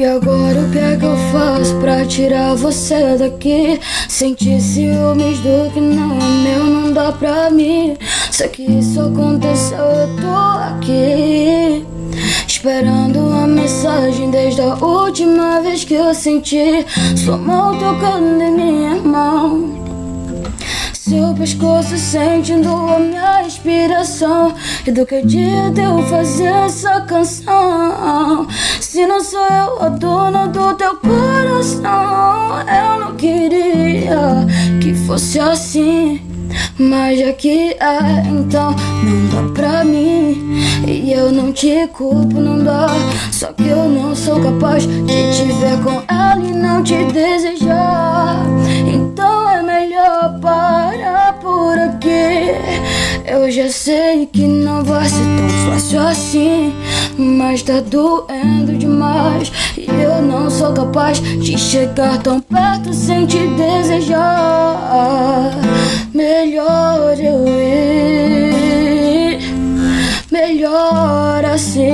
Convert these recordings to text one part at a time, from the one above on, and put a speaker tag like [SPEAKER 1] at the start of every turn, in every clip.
[SPEAKER 1] E agora o que é que eu faço pra tirar você daqui? Sentir ciúmes do que não é meu não dá pra mim. Sei que isso aconteceu, eu tô aqui. Esperando a mensagem desde a última vez que eu senti. Sua mão tocando em minha mão. Seu pescoço sentindo a minha inspiração E do que adianta eu fazer essa canção Se não sou eu a dona do teu coração. Eu não queria que fosse assim mas já que é, então não dá pra mim. E eu não te culpo, não dá. Só que eu não sou capaz de te ver com ela e não te desejar Eu já sei que não vai ser tão fácil assim Mas tá doendo demais E eu não sou capaz de chegar tão perto sem te desejar Melhor eu ir, melhor assim.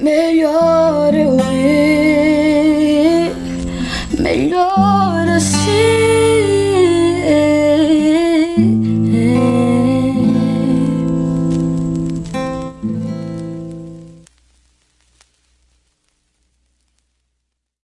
[SPEAKER 1] Melhor Lord.